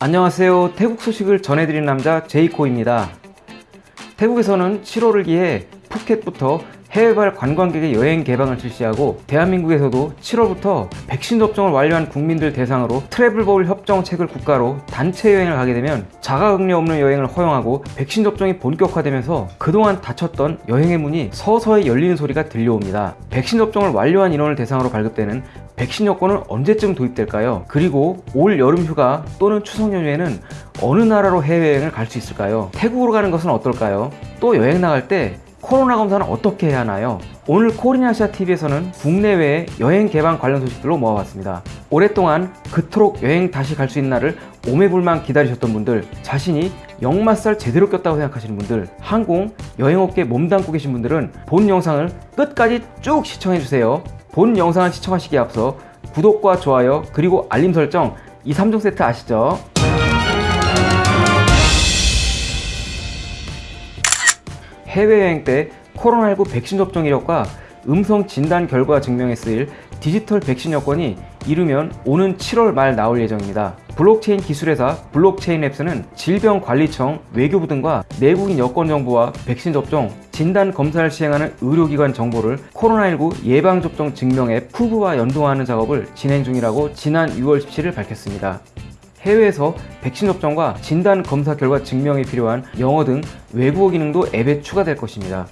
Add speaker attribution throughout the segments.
Speaker 1: 안녕하세요. 태국 소식을 전해드리는 남자 제이코입니다. 태국에서는 7월을 기해 푸켓부터 해외발 관광객의 여행 개방을 실시하고 대한민국에서도 7월부터 백신 접종을 완료한 국민들 대상으로 트래블 버블 협정책을 국가로 단체 여행을 가게 되면 자가격리 없는 여행을 허용하고 백신 접종이 본격화되면서 그동안 닫혔던 여행의 문이 서서히 열리는 소리가 들려옵니다. 백신 접종을 완료한 인원을 대상으로 발급되는 백신 여권은 언제쯤 도입될까요? 그리고 올 여름 휴가 또는 추석 연휴에는 어느 나라로 해외여행을 갈 수 있을까요? 태국으로 가는 것은 어떨까요? 또 여행 나갈 때 코로나 검사는 어떻게 해야 하나요? 오늘 코리나시아 TV에서는 국내외 여행 개방 관련 소식들로 모아봤습니다. 오랫동안 그토록 여행 다시 갈 수 있는 날을 오매불만 기다리셨던 분들, 자신이 역마살 제대로 꼈다고 생각하시는 분들, 항공, 여행업계에 몸담고 계신 분들은 본 영상을 끝까지 쭉 시청해주세요. 본 영상을 시청하시기에 앞서 구독과 좋아요 그리고 알림 설정 이 3종 세트 아시죠? 해외여행 때 코로나19 백신 접종 이력과 음성 진단 결과 증명에 쓰일 디지털 백신 여권이 이르면 오는 7월 말 나올 예정입니다. 블록체인 기술회사 블록체인 랩스는 질병관리청, 외교부 등과 내국인 여권 정보와 백신 접종, 진단 검사를 시행하는 의료기관 정보를 코로나19 예방접종 증명 앱 쿠브와 연동하는 작업을 진행 중이라고 지난 6월 17일 밝혔습니다. 해외에서 백신 접종과 진단 검사 결과 증명에 필요한 영어 등 외국어 기능도 앱에 추가될 것입니다.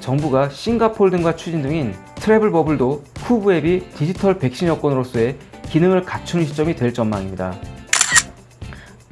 Speaker 1: 정부가 싱가폴 등과 추진 중인 트래블 버블도 쿠브 앱이 디지털 백신 여권으로서의 기능을 갖추는 시점이 될 전망입니다.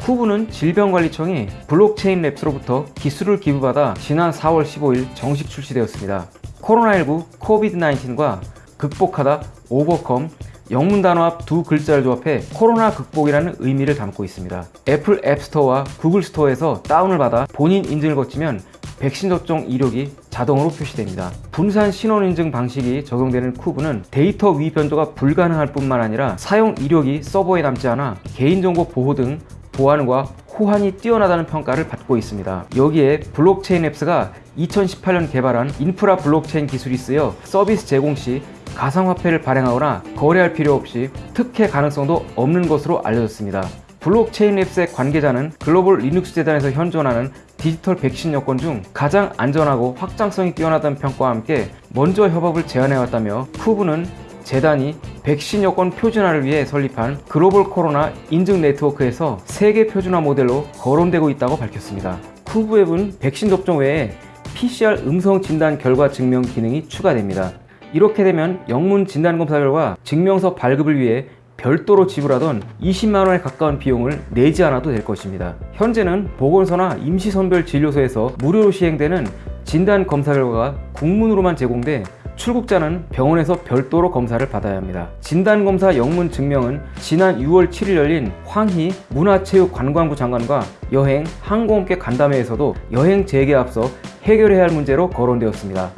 Speaker 1: 쿠브는 질병관리청이 블록체인 랩스로부터 기술을 기부받아 지난 4월 15일 정식 출시되었습니다. 코로나19, COVID-19과 극복하다, overcome, 영문 단어 앞 두 글자를 조합해 코로나 극복이라는 의미를 담고 있습니다. 애플 앱스토어와 구글 스토어에서 다운을 받아 본인 인증을 거치면 백신 접종 이력이 자동으로 표시됩니다. 분산 신원 인증 방식이 적용되는 쿠브는 데이터 위 변조가 불가능할 뿐만 아니라 사용 이력이 서버에 남지 않아 개인정보 보호 등 보안과 호환이 뛰어나다는 평가를 받고 있습니다. 여기에 블록체인 랩스가 2018년 개발한 인프라 블록체인 기술이 쓰여 서비스 제공 시 가상화폐를 발행하거나 거래할 필요 없이 특혜 가능성도 없는 것으로 알려졌습니다. 블록체인 랩스의 관계자는 글로벌 리눅스 재단에서 현존하는 디지털 백신 여권 중 가장 안전하고 확장성이 뛰어나다는 평가와 함께 먼저 협업을 제안해왔다며 쿠브는 재단이 백신 여권 표준화를 위해 설립한 글로벌 코로나 인증 네트워크에서 세계 표준화 모델로 거론되고 있다고 밝혔습니다. 쿠브 앱은 백신 접종 외에 PCR 음성 진단 결과 증명 기능이 추가됩니다. 이렇게 되면 영문 진단검사 결과 증명서 발급을 위해 별도로 지불하던 20만원에 가까운 비용을 내지 않아도 될 것입니다. 현재는 보건소나 임시선별진료소에서 무료로 시행되는 진단검사 결과가 국문으로만 제공돼 출국자는 병원에서 별도로 검사를 받아야 합니다. 진단검사 영문 증명은 지난 6월 7일 열린 황희 문화체육관광부 장관과 여행, 항공업계 간담회에서도 여행 재개에 앞서 해결해야 할 문제로 거론되었습니다.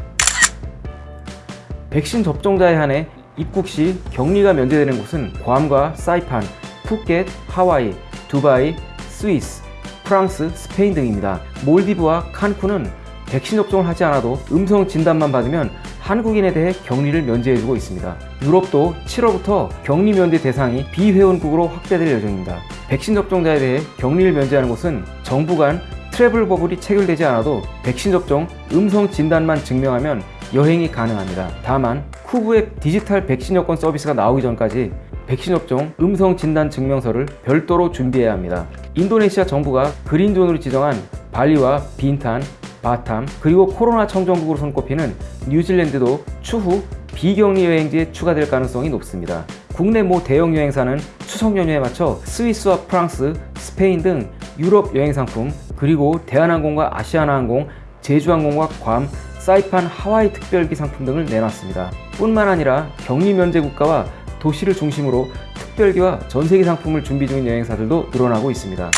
Speaker 1: 백신 접종자에 한해 입국 시 격리가 면제되는 곳은 괌과 사이판, 푸켓, 하와이, 두바이, 스위스, 프랑스, 스페인 등입니다. 몰디브와 칸쿤은 백신 접종을 하지 않아도 음성 진단만 받으면 한국인에 대해 격리를 면제해주고 있습니다. 유럽도 7월부터 격리 면제 대상이 비회원국으로 확대될 예정입니다. 백신 접종자에 대해 격리를 면제하는 곳은 정부 간 트래블 버블이 체결되지 않아도 백신 접종 음성 진단만 증명하면 여행이 가능합니다. 다만 쿠브의 디지털 백신 여권 서비스가 나오기 전까지 백신 접종 음성 진단 증명서를 별도로 준비해야 합니다. 인도네시아 정부가 그린존으로 지정한 발리와 빈탄, 바탐, 그리고 코로나 청정국으로 손꼽히는 뉴질랜드도 추후 비격리 여행지에 추가될 가능성이 높습니다. 국내 모 대형 여행사는 추석 연휴에 맞춰 스위스와 프랑스, 스페인 등 유럽 여행 상품, 그리고 대한항공과 아시아나항공, 제주항공과 괌, 사이판 하와이 특별기 상품 등을 내놨습니다. 뿐만 아니라 격리 면제 국가와 도시를 중심으로 특별기와 전세기 상품을 준비 중인 여행사들도 늘어나고 있습니다.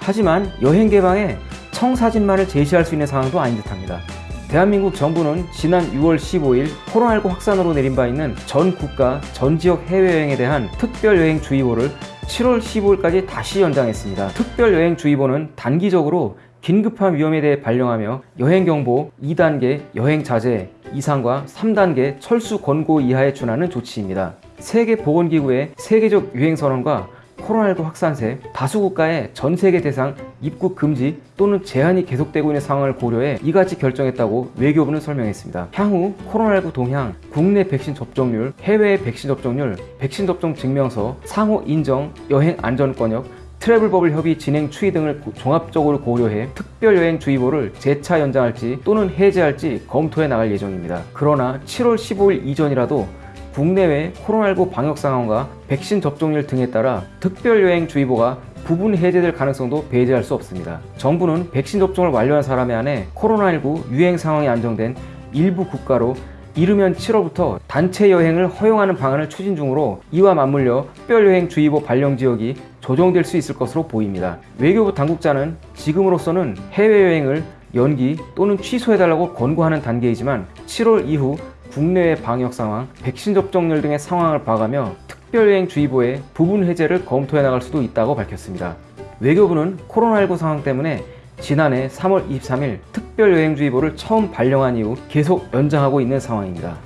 Speaker 1: 하지만 여행 개방에 청사진만을 제시할 수 있는 상황도 아닌 듯합니다. 대한민국 정부는 지난 6월 15일 코로나19 확산으로 내린 바 있는 전 국가, 전 지역 해외여행에 대한 특별여행주의보를 7월 15일까지 다시 연장했습니다. 특별여행주의보는 단기적으로 긴급한 위험에 대해 발령하며 여행경보 2단계 여행 자제 이상과 3단계 철수 권고 이하에 준하는 조치입니다. 세계보건기구의 세계적 유행선언과 코로나19 확산세, 다수 국가의 전 세계 대상 입국 금지 또는 제한이 계속되고 있는 상황을 고려해 이같이 결정했다고 외교부는 설명했습니다. 향후 코로나19 동향, 국내 백신 접종률, 해외 백신 접종률, 백신 접종 증명서, 상호 인정, 여행 안전 권역, 트래블 버블 협의 진행 추이 등을 고- 종합적으로 고려해 특별 여행 주의보를 재차 연장할지 또는 해제할지 검토해 나갈 예정입니다. 그러나 7월 15일 이전이라도 국내외 코로나19 방역 상황과 백신 접종률 등에 따라 특별 여행 주의보가 부분 해제될 가능성도 배제할 수 없습니다. 정부는 백신 접종을 완료한 사람에 한해 코로나19 유행 상황이 안정된 일부 국가로 이르면 7월부터 단체 여행을 허용하는 방안을 추진 중으로 이와 맞물려 특별여행 주의보 발령 지역이 조정될 수 있을 것으로 보입니다. 외교부 당국자는 지금으로서는 해외여행을 연기 또는 취소해달라고 권고하는 단계이지만 7월 이후 국내외 방역 상황, 백신 접종률 등의 상황을 봐가며 특별여행 주의보의 부분 해제를 검토해 나갈 수도 있다고 밝혔습니다. 외교부는 코로나19 상황 때문에 지난해 3월 23일 특별여행주의보를 처음 발령한 이후 계속 연장하고 있는 상황입니다.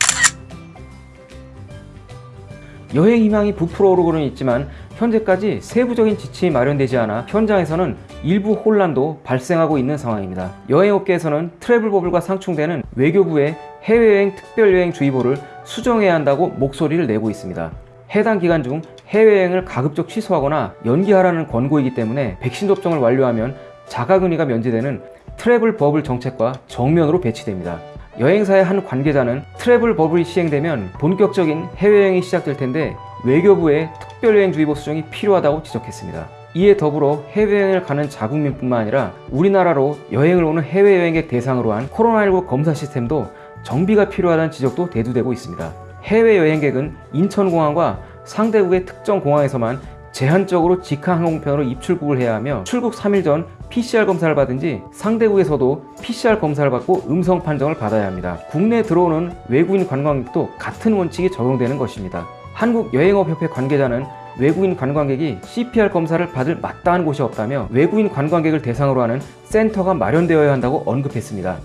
Speaker 1: 여행 희망이 부풀어 오르고는 있지만 현재까지 세부적인 지침이 마련되지 않아 현장에서는 일부 혼란도 발생하고 있는 상황입니다. 여행업계에서는 트래블 버블과 상충되는 외교부의 해외여행 특별여행 주의보를 수정해야 한다고 목소리를 내고 있습니다. 해당 기간 중 해외여행을 가급적 취소하거나 연기하라는 권고이기 때문에 백신 접종을 완료하면 자가격리가 면제되는 트래블 버블 정책과 정면으로 배치됩니다. 여행사의 한 관계자는 트래블 버블이 시행되면 본격적인 해외여행이 시작될 텐데 외교부의 특별여행주의보 수정이 필요하다고 지적했습니다. 이에 더불어 해외여행을 가는 자국민뿐만 아니라 우리나라로 여행을 오는 해외여행객 대상으로 한 코로나19 검사 시스템도 정비가 필요하다는 지적도 대두되고 있습니다. 해외여행객은 인천공항과 상대국의 특정 공항에서만 제한적으로 직항 항공편으로 입출국을 해야 하며 출국 3일 전 PCR 검사를 받은 지 상대국에서도 PCR 검사를 받고 음성 판정을 받아야 합니다. 국내에 들어오는 외국인 관광객도 같은 원칙이 적용되는 것입니다. 한국여행업협회 관계자는 외국인 관광객이 CPR 검사를 받을 마땅한 곳이 없다며 외국인 관광객을 대상으로 하는 센터가 마련되어야 한다고 언급했습니다.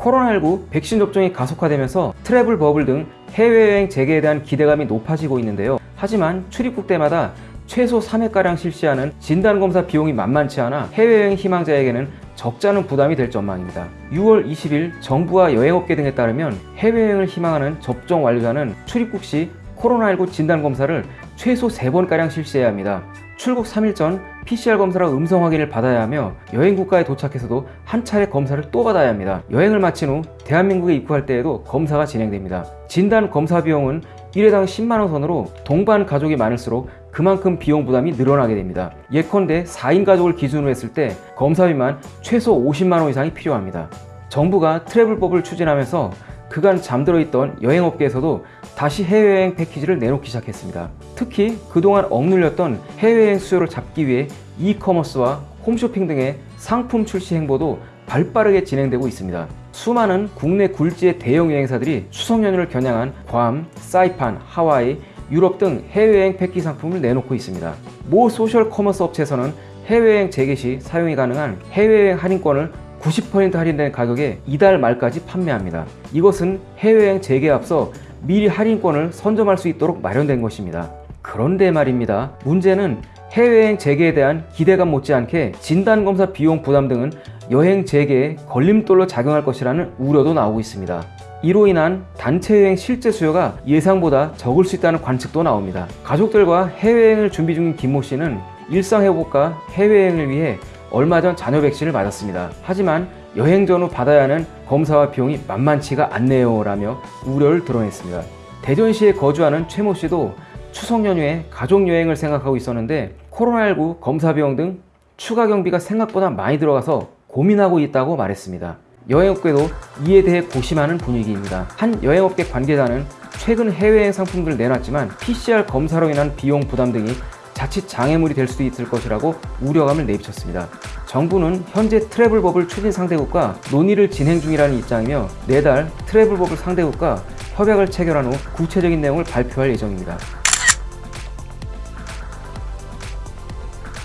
Speaker 1: 코로나19 백신 접종이 가속화되면서 트래블 버블 등 해외여행 재개에 대한 기대감이 높아지고 있는데요. 하지만 출입국 때마다 최소 3회가량 실시하는 진단검사 비용이 만만치 않아 해외여행 희망자에게는 적잖은 부담이 될 전망입니다. 6월 20일 정부와 여행업계 등에 따르면 해외여행을 희망하는 접종 완료자는 출입국 시 코로나19 진단검사를 최소 3번가량 실시해야 합니다. 출국 3일 전 PCR 검사로 음성 확인을 받아야 하며 여행 국가에 도착해서도 한 차례 검사를 또 받아야 합니다. 여행을 마친 후 대한민국에 입국할 때에도 검사가 진행됩니다. 진단 검사 비용은 1회당 10만원 선으로 동반 가족이 많을수록 그만큼 비용 부담이 늘어나게 됩니다. 예컨대 4인 가족을 기준으로 했을 때 검사비만 최소 50만원 이상이 필요합니다. 정부가 트래블법을 추진하면서 그간 잠들어 있던 여행업계에서도 다시 해외여행 패키지를 내놓기 시작했습니다. 특히 그동안 억눌렸던 해외여행 수요를 잡기 위해 이커머스와 홈쇼핑 등의 상품 출시 행보도 발빠르게 진행되고 있습니다. 수많은 국내 굴지의 대형 여행사들이 추석 연휴를 겨냥한 괌, 사이판, 하와이, 유럽 등 해외여행 패키지 상품을 내놓고 있습니다. 모 소셜 커머스 업체에서는 해외여행 재개 시 사용이 가능한 해외여행 할인권을 90% 할인된 가격에 이달 말까지 판매합니다. 이것은 해외여행 재개에 앞서 미리 할인권을 선점할 수 있도록 마련된 것입니다. 그런데 말입니다. 문제는 해외여행 재개에 대한 기대감 못지않게 진단검사 비용 부담 등은 여행 재개에 걸림돌로 작용할 것이라는 우려도 나오고 있습니다. 이로 인한 단체 여행 실제 수요가 예상보다 적을 수 있다는 관측도 나옵니다. 가족들과 해외여행을 준비 중인 김모 씨는 일상 회복과 해외여행을 위해 얼마 전 자녀 백신을 맞았습니다. 하지만 여행 전후 받아야 하는 검사와 비용이 만만치가 않네요 라며 우려를 드러냈습니다. 대전시에 거주하는 최모 씨도 추석 연휴에 가족 여행을 생각하고 있었는데 코로나19 검사 비용 등 추가 경비가 생각보다 많이 들어가서 고민하고 있다고 말했습니다. 여행업계도 이에 대해 고심하는 분위기입니다. 한 여행업계 관계자는 최근 해외여행 상품들을 내놨지만 PCR 검사로 인한 비용 부담 등이 자칫 장애물이 될 수도 있을 것이라고 우려감을 내비쳤습니다. 정부는 현재 트래블법을 추진 상대국과 논의를 진행 중이라는 입장이며 내달 트래블법을 상대국과 협약을 체결한 후 구체적인 내용을 발표할 예정입니다.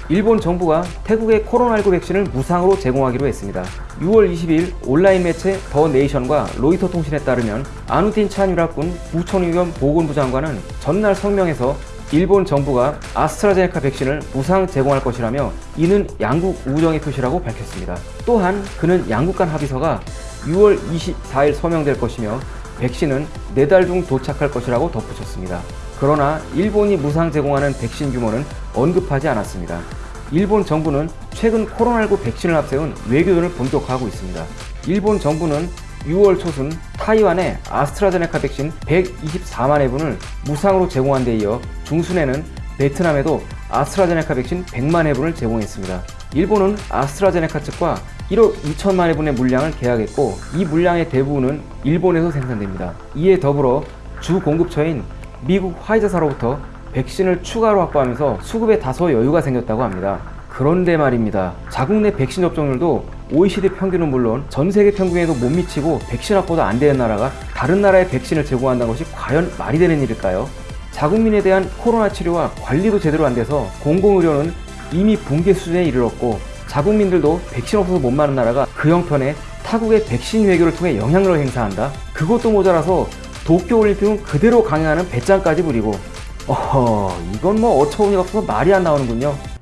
Speaker 1: 일본 정부가 태국의 코로나19 백신을 무상으로 제공하기로 했습니다. 6월 20일 온라인 매체 더 네이션과 로이터 통신에 따르면 아누틴 찬유라군 부천의원 보건부 장관은 전날 성명에서 일본 정부가 아스트라제네카 백신을 무상 제공할 것이라며 이는 양국 우정의 표시라고 밝혔습니다. 또한 그는 양국 간 합의서가 6월 24일 서명될 것이며 백신은 4달 중 도착할 것이라고 덧붙였습니다. 그러나 일본이 무상 제공하는 백신 규모는 언급하지 않았습니다. 일본 정부는 최근 코로나19 백신을 앞세운 외교전을 본격화하고 있습니다. 일본 정부는 6월 초순 타이완에 아스트라제네카 백신 124만 회분을 무상으로 제공한 데 이어 중순에는 베트남에도 아스트라제네카 백신 100만 회분을 제공했습니다. 일본은 아스트라제네카 측과 1억 2천만 회분의 물량을 계약했고 이 물량의 대부분은 일본에서 생산됩니다. 이에 더불어 주 공급처인 미국 화이자사로부터 백신을 추가로 확보하면서 수급에 다소 여유가 생겼다고 합니다. 그런데 말입니다. 자국 내 백신 접종률도 OECD 평균은 물론 전 세계 평균에도 못 미치고 백신 확보도 안 되는 나라가 다른 나라에 백신을 제공한다는 것이 과연 말이 되는 일일까요? 자국민에 대한 코로나 치료와 관리도 제대로 안 돼서 공공의료는 이미 붕괴 수준에 이르렀고 자국민들도 백신 없어서 못 마는 나라가 그 형편에 타국의 백신 외교를 통해 영향력을 행사한다? 그것도 모자라서 도쿄올림픽은 그대로 강행하는 배짱까지 부리고 어허 이건 뭐 어처구니가 없어서 말이 안 나오는군요.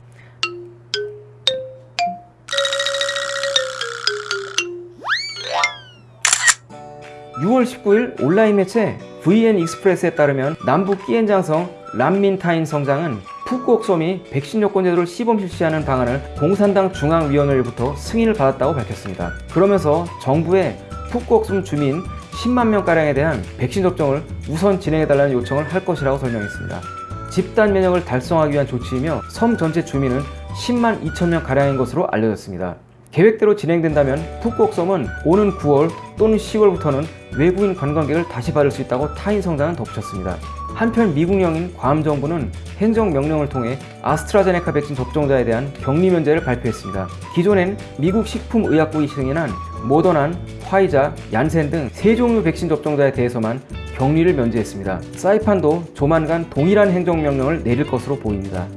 Speaker 1: 6월 19일 온라인 매체 VN 익스프레스에 따르면 남북 끼엔장성 람민타인 성장은 푸꾸옥섬이 백신 요건 제도를 시범 실시하는 방안을 공산당 중앙위원회로부터 승인을 받았다고 밝혔습니다. 그러면서 정부에 푸꾸옥섬 주민 10만 명가량에 대한 백신 접종을 우선 진행해달라는 요청을 할 것이라고 설명했습니다. 집단 면역을 달성하기 위한 조치이며 섬 전체 주민은 10만 2천 명가량인 것으로 알려졌습니다. 계획대로 진행된다면 푸꾸옥섬은 오는 9월 또는 10월부터는 외부인 관광객을 다시 받을 수 있다고 타인 성장은 덧붙였습니다. 한편 미국령인 괌 정부는 행정명령을 통해 아스트라제네카 백신 접종자에 대한 격리 면제를 발표했습니다. 기존엔 미국 식품의약국이 승인한 모더난, 화이자, 얀센 등 세 종류 백신 접종자에 대해서만 격리를 면제했습니다. 사이판도 조만간 동일한 행정명령을 내릴 것으로 보입니다.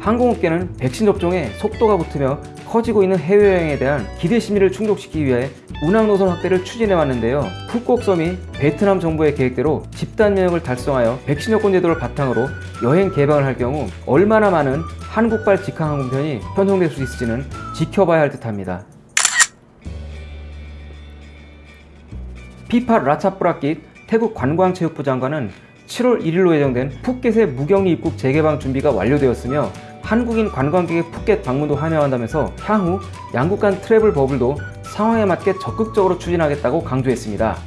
Speaker 1: 항공업계는 백신 접종에 속도가 붙으며 커지고 있는 해외여행에 대한 기대 심리를 충족시키기 위해 운항 노선 확대를 추진해 왔는데요. 푸꾸옥섬이 베트남 정부의 계획대로 집단 면역을 달성하여 백신 여권 제도를 바탕으로 여행 개방을 할 경우 얼마나 많은 한국발 직항 항공편이 편성될 수 있을지는 지켜봐야 할 듯합니다. 피파 라차프라킷 태국 관광체육부 장관은 7월 1일로 예정된 푸켓의 무격리 입국 재개방 준비가 완료되었으며 한국인 관광객의 푸켓 방문도 환영한다면서 향후 양국 간 트래블 버블도 상황에 맞게 적극적으로 추진하겠다고 강조했습니다.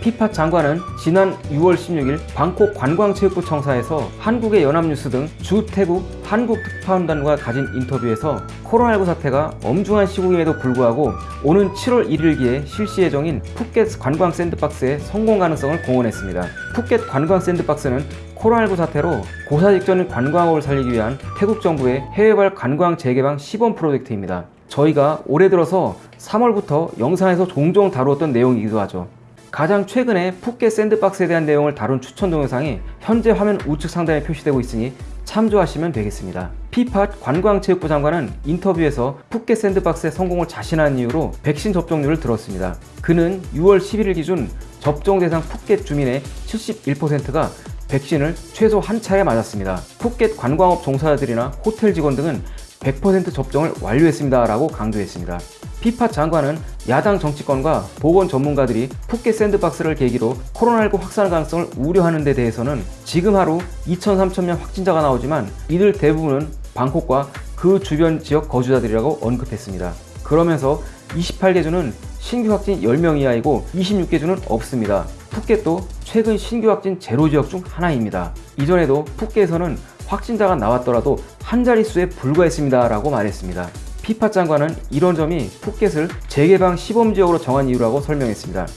Speaker 1: 피파 장관은 지난 6월 16일 방콕 관광체육부 청사에서 한국의 연합뉴스 등 주태국 한국 특파원단과 가진 인터뷰에서 코로나19 사태가 엄중한 시국임에도 불구하고 오는 7월 1일기에 실시 예정인 푸켓 관광 샌드박스의 성공 가능성을 공언했습니다. 푸켓 관광 샌드박스는 코로나19 사태로 고사 직전인 관광업을 살리기 위한 태국 정부의 해외발 관광 재개방 시범 프로젝트입니다. 저희가 올해 들어서 3월부터 영상에서 종종 다루었던 내용이기도 하죠. 가장 최근에 푸켓 샌드박스에 대한 내용을 다룬 추천 동영상이 현재 화면 우측 상단에 표시되고 있으니 참조하시면 되겠습니다. 피팟 관광체육부 장관은 인터뷰에서 푸켓 샌드박스의 성공을 자신한 이유로 백신 접종률을 들었습니다. 그는 6월 11일 기준 접종 대상 푸켓 주민의 71%가 백신을 최소 한 차례 맞았습니다. 푸켓 관광업 종사자들이나 호텔 직원 등은 100% 접종을 완료했습니다. 라고 강조했습니다. 피파 장관은 야당 정치권과 보건 전문가들이 푸켓 샌드박스를 계기로 코로나19 확산 가능성을 우려하는 데 대해서는 지금 하루 2천 3천 명 확진자가 나오지만 이들 대부분은 방콕과 그 주변 지역 거주자들이라고 언급했습니다. 그러면서 28개 주는 신규 확진 10명 이하이고 26개 주는 없습니다. 푸켓도 최근 신규 확진 제로 지역 중 하나입니다. 이전에도 푸켓에서는 확진자가 나왔더라도 한 자릿수에 불과했습니다. 라고 말했습니다. 피파 장관은 이런 점이 푸켓을 재개방 시범지역으로 정한 이유라고 설명했습니다.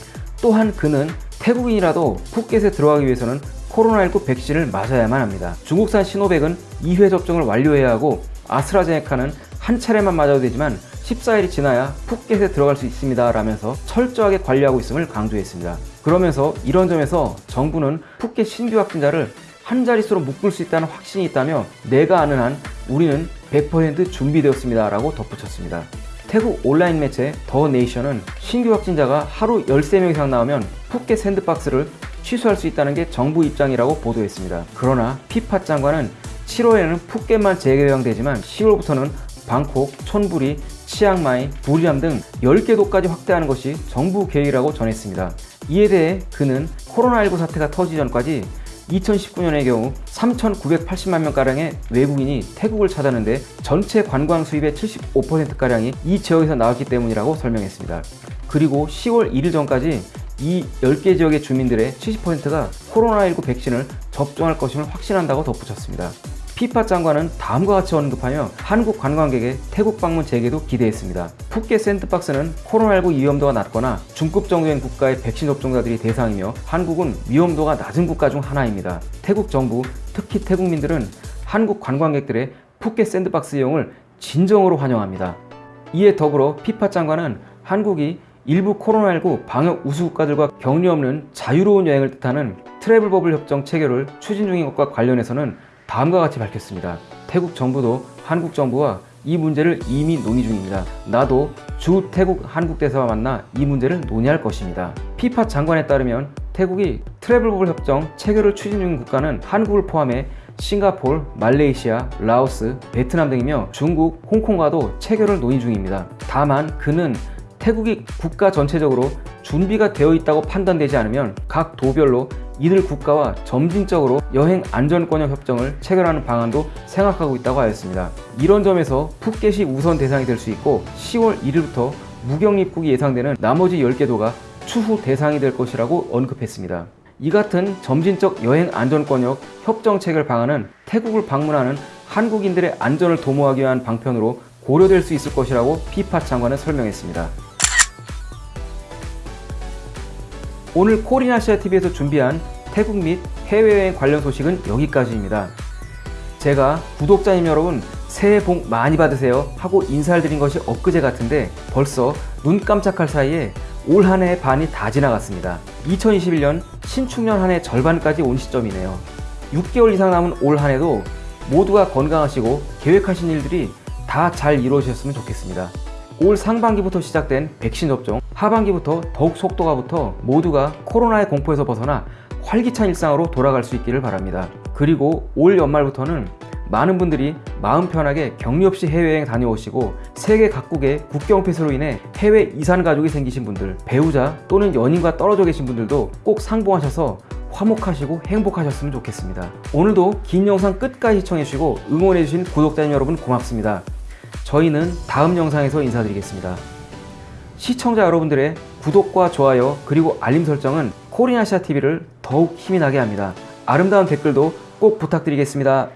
Speaker 1: 또한 그는 태국인이라도 푸켓에 들어가기 위해서는 코로나19 백신을 맞아야만 합니다. 중국산 시노백은 2회 접종을 완료해야 하고 아스트라제네카는 한 차례만 맞아도 되지만 14일이 지나야 푸켓에 들어갈 수 있습니다 라면서 철저하게 관리하고 있음을 강조했습니다. 그러면서 이런 점에서 정부는 푸켓 신규 확진자를 한 자릿수로 묶을 수 있다는 확신이 있다며 내가 아는 한 우리는 100% 준비되었습니다 라고 덧붙였습니다. 태국 온라인 매체 더 네이션은 신규 확진자가 하루 13명 이상 나오면 푸켓 샌드박스를 취소할 수 있다는 게 정부 입장이라고 보도했습니다. 그러나 피파 장관은 7월에는 푸켓만 재개방되지만 10월부터는 방콕, 촌부리, 치앙마이, 부리암 등 10개 도까지 확대하는 것이 정부 계획이라고 전했습니다. 이에 대해 그는 코로나19 사태가 터지기 전까지 2019년의 경우 3,980만 명가량의 외국인이 태국을 찾았는데 전체 관광 수입의 75%가량이 이 지역에서 나왔기 때문이라고 설명했습니다. 그리고 10월 1일 전까지 이 10개 지역의 주민들의 70%가 코로나19 백신을 접종할 것임을 확신한다고 덧붙였습니다. 피파 장관은 다음과 같이 언급하며 한국 관광객의 태국 방문 재개도 기대했습니다. 푸켓 샌드박스는 코로나19 위험도가 낮거나 중급 정도인 국가의 백신 접종자들이 대상이며 한국은 위험도가 낮은 국가 중 하나입니다. 태국 정부, 특히 태국민들은 한국 관광객들의 푸켓 샌드박스 이용을 진정으로 환영합니다. 이에 더불어 피팟 장관은 한국이 일부 코로나19 방역 우수 국가들과 격리 없는 자유로운 여행을 뜻하는 트래블 버블 협정 체결을 추진 중인 것과 관련해서는 다음과 같이 밝혔습니다. 태국 정부도 한국 정부와 이 문제를 이미 논의 중입니다. 나도 주 태국 한국 대사와 만나 이 문제를 논의할 것입니다. 피팟 장관에 따르면 태국이 트래블 버블 협정 체결을 추진 중인 국가는 한국을 포함해 싱가폴, 말레이시아, 라오스, 베트남 등이며 중국, 홍콩과도 체결을 논의 중입니다. 다만 그는 태국이 국가 전체적으로 준비가 되어 있다고 판단되지 않으면 각 도별로 이들 국가와 점진적으로 여행 안전권역 협정을 체결하는 방안도 생각하고 있다고 하였습니다. 이런 점에서 푸켓이 우선 대상이 될 수 있고 10월 1일부터 무격 입국이 예상되는 나머지 10개 도가 추후 대상이 될 것이라고 언급했습니다. 이 같은 점진적 여행 안전권역 협정 체결 방안은 태국을 방문하는 한국인들의 안전을 도모하기 위한 방편으로 고려될 수 있을 것이라고 피파 장관은 설명했습니다. 오늘 코리나시아TV에서 준비한 태국 및 해외여행 관련 소식은 여기까지입니다. 제가 구독자님 여러분 새해 복 많이 받으세요 하고 인사를 드린 것이 엊그제 같은데 벌써 눈 깜짝할 사이에 올 한 해의 반이 다 지나갔습니다. 2021년 신축년 한 해 절반까지 온 시점이네요. 6개월 이상 남은 올 한 해도 모두가 건강하시고 계획하신 일들이 다 잘 이루어지셨으면 좋겠습니다. 올 상반기부터 시작된 백신 접종, 하반기부터 더욱 속도가 붙어 모두가 코로나의 공포에서 벗어나 활기찬 일상으로 돌아갈 수 있기를 바랍니다. 그리고 올 연말부터는 많은 분들이 마음 편하게 격리 없이 해외여행 다녀오시고 세계 각국의 국경 폐쇄로 인해 해외 이산 가족이 생기신 분들, 배우자 또는 연인과 떨어져 계신 분들도 꼭 상봉하셔서 화목하시고 행복하셨으면 좋겠습니다. 오늘도 긴 영상 끝까지 시청해주시고 응원해주신 구독자님 여러분 고맙습니다. 저희는 다음 영상에서 인사드리겠습니다. 시청자 여러분들의 구독과 좋아요 그리고 알림 설정은 코리아시아TV를 더욱 힘이 나게 합니다. 아름다운 댓글도 꼭 부탁드리겠습니다.